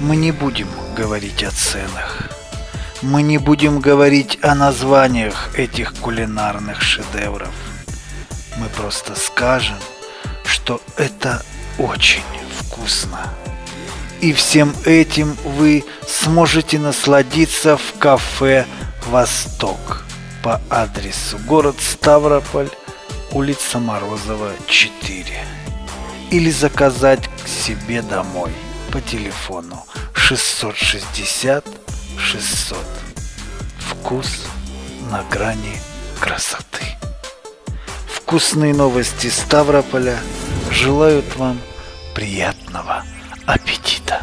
Мы не будем говорить о ценах. Мы не будем говорить о названиях этих кулинарных шедевров. Мы просто скажем, что это очень вкусно. И всем этим вы сможете насладиться в кафе «Восток» по адресу город Ставрополь, улица Морозова, 4. Или заказать к себе домой по телефону 660 600. Вкус на грани красоты. Вкусные новости Ставрополя желают вам приятного аппетита.